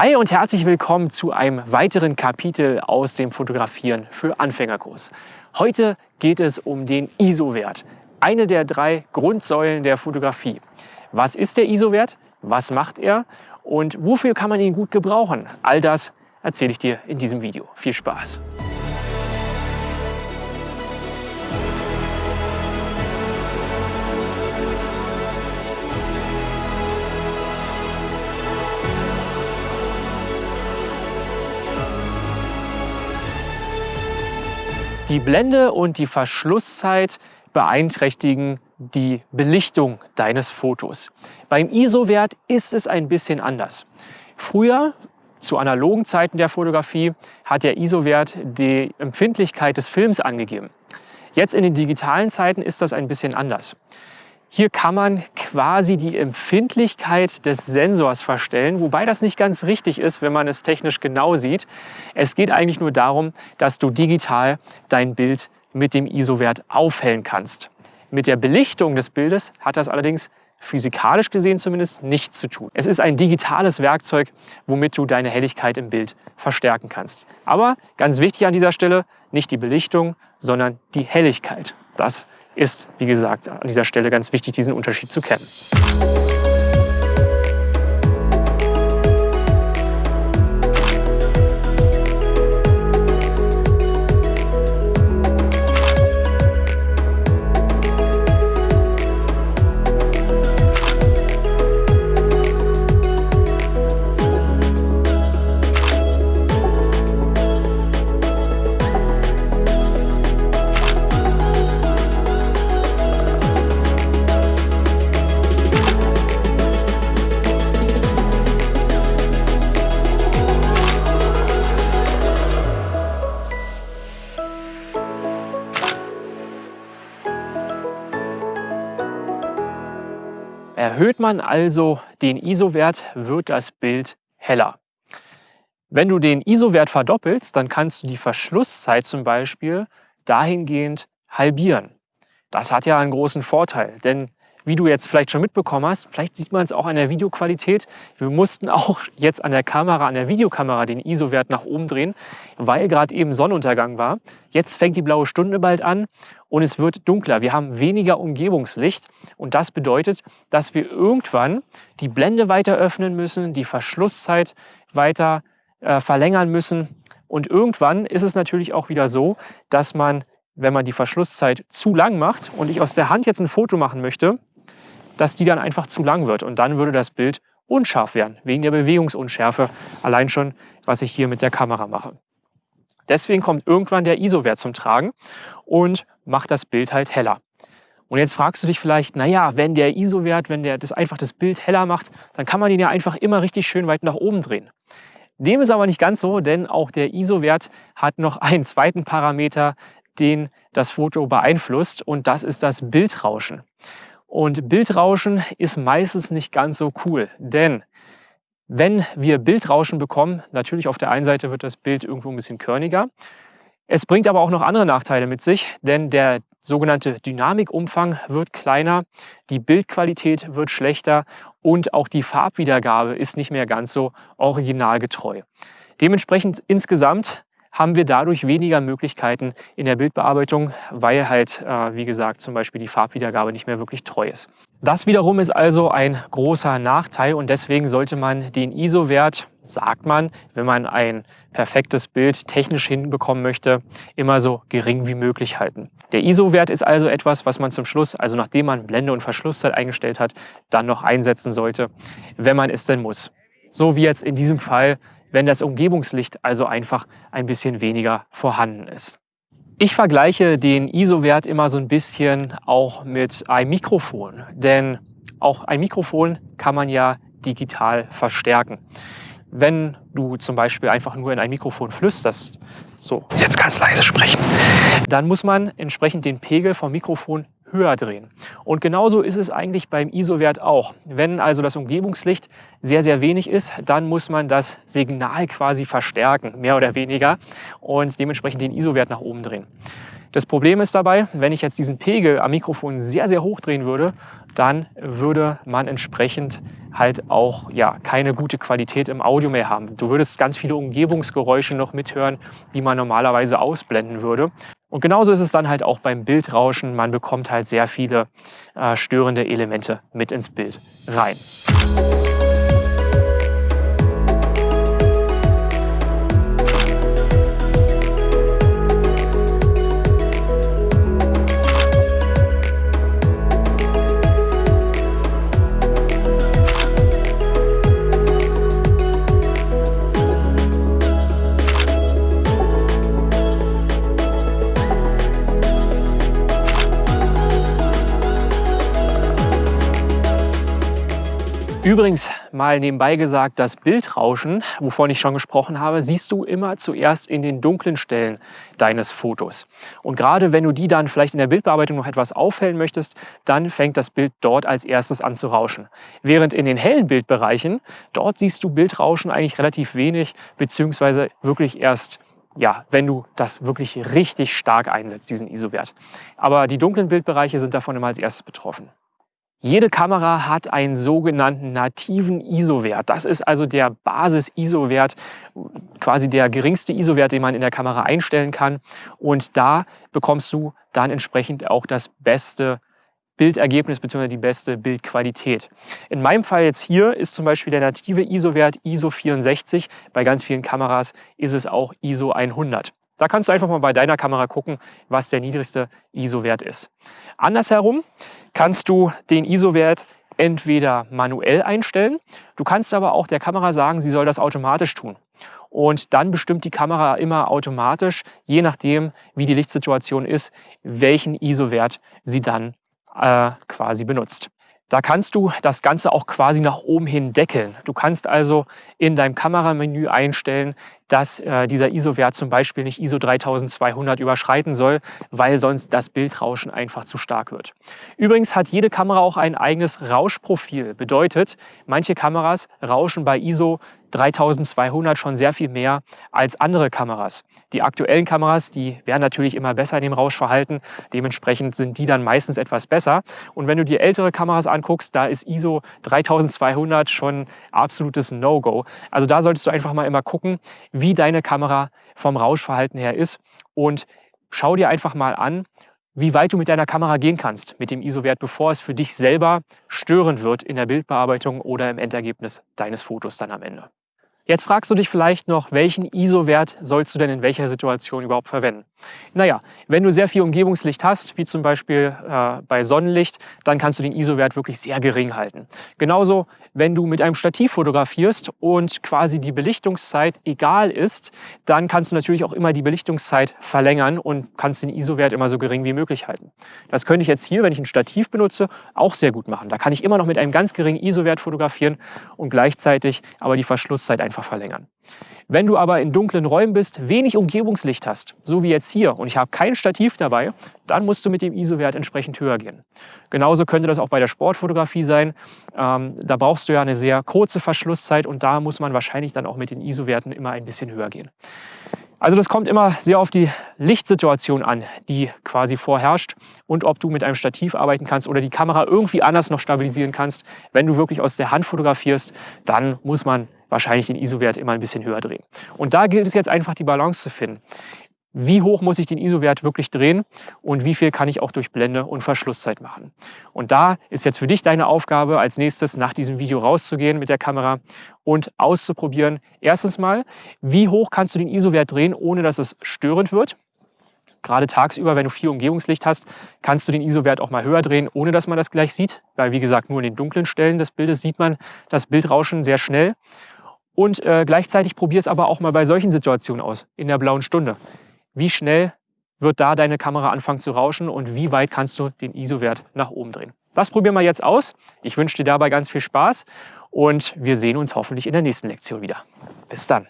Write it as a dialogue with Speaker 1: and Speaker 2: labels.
Speaker 1: Hi und herzlich willkommen zu einem weiteren Kapitel aus dem Fotografieren für Anfängerkurs. Heute geht es um den ISO-Wert, eine der drei Grundsäulen der Fotografie. Was ist der ISO-Wert? Was macht er? Und wofür kann man ihn gut gebrauchen? All das erzähle ich dir in diesem Video. Viel Spaß! Die Blende und die Verschlusszeit beeinträchtigen die Belichtung deines Fotos. Beim ISO-Wert ist es ein bisschen anders. Früher, zu analogen Zeiten der Fotografie, hat der ISO-Wert die Empfindlichkeit des Films angegeben. Jetzt in den digitalen Zeiten ist das ein bisschen anders. Hier kann man quasi die Empfindlichkeit des Sensors verstellen, wobei das nicht ganz richtig ist, wenn man es technisch genau sieht. Es geht eigentlich nur darum, dass du digital dein Bild mit dem ISO-Wert aufhellen kannst. Mit der Belichtung des Bildes hat das allerdings physikalisch gesehen zumindest nichts zu tun. Es ist ein digitales Werkzeug, womit du deine Helligkeit im Bild verstärken kannst. Aber ganz wichtig an dieser Stelle, nicht die Belichtung, sondern die Helligkeit. Das ist, wie gesagt, an dieser Stelle ganz wichtig, diesen Unterschied zu kennen. Erhöht man also den ISO-Wert, wird das Bild heller. Wenn du den ISO-Wert verdoppelst, dann kannst du die Verschlusszeit zum Beispiel dahingehend halbieren. Das hat ja einen großen Vorteil, denn wie du jetzt vielleicht schon mitbekommen hast, vielleicht sieht man es auch an der Videoqualität. Wir mussten auch jetzt an der Kamera, an der Videokamera den ISO-Wert nach oben drehen, weil gerade eben Sonnenuntergang war. Jetzt fängt die blaue Stunde bald an und es wird dunkler. Wir haben weniger Umgebungslicht und das bedeutet, dass wir irgendwann die Blende weiter öffnen müssen, die Verschlusszeit weiter äh, verlängern müssen. Und irgendwann ist es natürlich auch wieder so, dass man wenn man die Verschlusszeit zu lang macht und ich aus der Hand jetzt ein Foto machen möchte, dass die dann einfach zu lang wird. Und dann würde das Bild unscharf werden, wegen der Bewegungsunschärfe, allein schon, was ich hier mit der Kamera mache. Deswegen kommt irgendwann der ISO-Wert zum Tragen und macht das Bild halt heller. Und jetzt fragst du dich vielleicht, naja, wenn der ISO-Wert, wenn der das einfach das Bild heller macht, dann kann man ihn ja einfach immer richtig schön weit nach oben drehen. Dem ist aber nicht ganz so, denn auch der ISO-Wert hat noch einen zweiten Parameter, den das Foto beeinflusst und das ist das Bildrauschen. Und Bildrauschen ist meistens nicht ganz so cool, denn wenn wir Bildrauschen bekommen, natürlich auf der einen Seite wird das Bild irgendwo ein bisschen körniger. Es bringt aber auch noch andere Nachteile mit sich, denn der sogenannte Dynamikumfang wird kleiner, die Bildqualität wird schlechter und auch die Farbwiedergabe ist nicht mehr ganz so originalgetreu. Dementsprechend insgesamt haben wir dadurch weniger Möglichkeiten in der Bildbearbeitung, weil halt, äh, wie gesagt, zum Beispiel die Farbwiedergabe nicht mehr wirklich treu ist. Das wiederum ist also ein großer Nachteil und deswegen sollte man den ISO-Wert, sagt man, wenn man ein perfektes Bild technisch hinbekommen möchte, immer so gering wie möglich halten. Der ISO-Wert ist also etwas, was man zum Schluss, also nachdem man Blende und Verschlusszeit eingestellt hat, dann noch einsetzen sollte, wenn man es denn muss. So wie jetzt in diesem Fall wenn das Umgebungslicht also einfach ein bisschen weniger vorhanden ist. Ich vergleiche den ISO-Wert immer so ein bisschen auch mit einem Mikrofon, denn auch ein Mikrofon kann man ja digital verstärken. Wenn du zum Beispiel einfach nur in ein Mikrofon flüsterst, so, jetzt ganz leise sprechen, dann muss man entsprechend den Pegel vom Mikrofon höher drehen. Und genauso ist es eigentlich beim ISO-Wert auch. Wenn also das Umgebungslicht sehr, sehr wenig ist, dann muss man das Signal quasi verstärken, mehr oder weniger, und dementsprechend den ISO-Wert nach oben drehen. Das Problem ist dabei, wenn ich jetzt diesen Pegel am Mikrofon sehr, sehr hoch drehen würde, dann würde man entsprechend halt auch ja, keine gute Qualität im Audio mehr haben. Du würdest ganz viele Umgebungsgeräusche noch mithören, die man normalerweise ausblenden würde. Und genauso ist es dann halt auch beim Bildrauschen. Man bekommt halt sehr viele äh, störende Elemente mit ins Bild rein. Übrigens mal nebenbei gesagt, das Bildrauschen, wovon ich schon gesprochen habe, siehst du immer zuerst in den dunklen Stellen deines Fotos. Und gerade wenn du die dann vielleicht in der Bildbearbeitung noch etwas aufhellen möchtest, dann fängt das Bild dort als erstes an zu rauschen. Während in den hellen Bildbereichen, dort siehst du Bildrauschen eigentlich relativ wenig, beziehungsweise wirklich erst ja, wenn du das wirklich richtig stark einsetzt, diesen ISO-Wert. Aber die dunklen Bildbereiche sind davon immer als erstes betroffen. Jede Kamera hat einen sogenannten nativen ISO-Wert. Das ist also der Basis-ISO-Wert, quasi der geringste ISO-Wert, den man in der Kamera einstellen kann. Und da bekommst du dann entsprechend auch das beste Bildergebnis bzw. die beste Bildqualität. In meinem Fall jetzt hier ist zum Beispiel der native ISO-Wert ISO 64. Bei ganz vielen Kameras ist es auch ISO 100. Da kannst du einfach mal bei deiner Kamera gucken, was der niedrigste ISO-Wert ist. Andersherum kannst du den ISO-Wert entweder manuell einstellen, du kannst aber auch der Kamera sagen, sie soll das automatisch tun. Und dann bestimmt die Kamera immer automatisch, je nachdem, wie die Lichtsituation ist, welchen ISO-Wert sie dann äh, quasi benutzt. Da kannst du das Ganze auch quasi nach oben hin deckeln. Du kannst also in deinem Kameramenü einstellen, dass äh, dieser ISO-Wert zum Beispiel nicht ISO 3200 überschreiten soll, weil sonst das Bildrauschen einfach zu stark wird. Übrigens hat jede Kamera auch ein eigenes Rauschprofil. Bedeutet, manche Kameras rauschen bei ISO 3200 schon sehr viel mehr als andere Kameras. Die aktuellen Kameras, die werden natürlich immer besser in dem Rauschverhalten. Dementsprechend sind die dann meistens etwas besser. Und wenn du dir ältere Kameras anguckst, da ist ISO 3200 schon absolutes No-Go. Also da solltest du einfach mal immer gucken, wie deine Kamera vom Rauschverhalten her ist und schau dir einfach mal an, wie weit du mit deiner Kamera gehen kannst mit dem ISO-Wert, bevor es für dich selber störend wird in der Bildbearbeitung oder im Endergebnis deines Fotos dann am Ende. Jetzt fragst du dich vielleicht noch, welchen ISO-Wert sollst du denn in welcher Situation überhaupt verwenden? Naja, wenn du sehr viel Umgebungslicht hast, wie zum Beispiel äh, bei Sonnenlicht, dann kannst du den ISO-Wert wirklich sehr gering halten. Genauso, wenn du mit einem Stativ fotografierst und quasi die Belichtungszeit egal ist, dann kannst du natürlich auch immer die Belichtungszeit verlängern und kannst den ISO-Wert immer so gering wie möglich halten. Das könnte ich jetzt hier, wenn ich ein Stativ benutze, auch sehr gut machen. Da kann ich immer noch mit einem ganz geringen ISO-Wert fotografieren und gleichzeitig aber die Verschlusszeit einfach einfach verlängern. Wenn du aber in dunklen Räumen bist, wenig Umgebungslicht hast, so wie jetzt hier, und ich habe kein Stativ dabei, dann musst du mit dem ISO-Wert entsprechend höher gehen. Genauso könnte das auch bei der Sportfotografie sein. Ähm, da brauchst du ja eine sehr kurze Verschlusszeit und da muss man wahrscheinlich dann auch mit den ISO-Werten immer ein bisschen höher gehen. Also das kommt immer sehr auf die Lichtsituation an, die quasi vorherrscht und ob du mit einem Stativ arbeiten kannst oder die Kamera irgendwie anders noch stabilisieren kannst. Wenn du wirklich aus der Hand fotografierst, dann muss man wahrscheinlich den ISO-Wert immer ein bisschen höher drehen. Und da gilt es jetzt einfach die Balance zu finden. Wie hoch muss ich den ISO-Wert wirklich drehen und wie viel kann ich auch durch Blende und Verschlusszeit machen. Und da ist jetzt für dich deine Aufgabe, als nächstes nach diesem Video rauszugehen mit der Kamera und auszuprobieren. Erstens mal, wie hoch kannst du den ISO-Wert drehen, ohne dass es störend wird. Gerade tagsüber, wenn du viel Umgebungslicht hast, kannst du den ISO-Wert auch mal höher drehen, ohne dass man das gleich sieht. Weil, wie gesagt, nur in den dunklen Stellen des Bildes sieht man das Bildrauschen sehr schnell. Und äh, gleichzeitig probier es aber auch mal bei solchen Situationen aus, in der blauen Stunde. Wie schnell wird da deine Kamera anfangen zu rauschen und wie weit kannst du den ISO-Wert nach oben drehen. Das probieren wir jetzt aus. Ich wünsche dir dabei ganz viel Spaß und wir sehen uns hoffentlich in der nächsten Lektion wieder. Bis dann.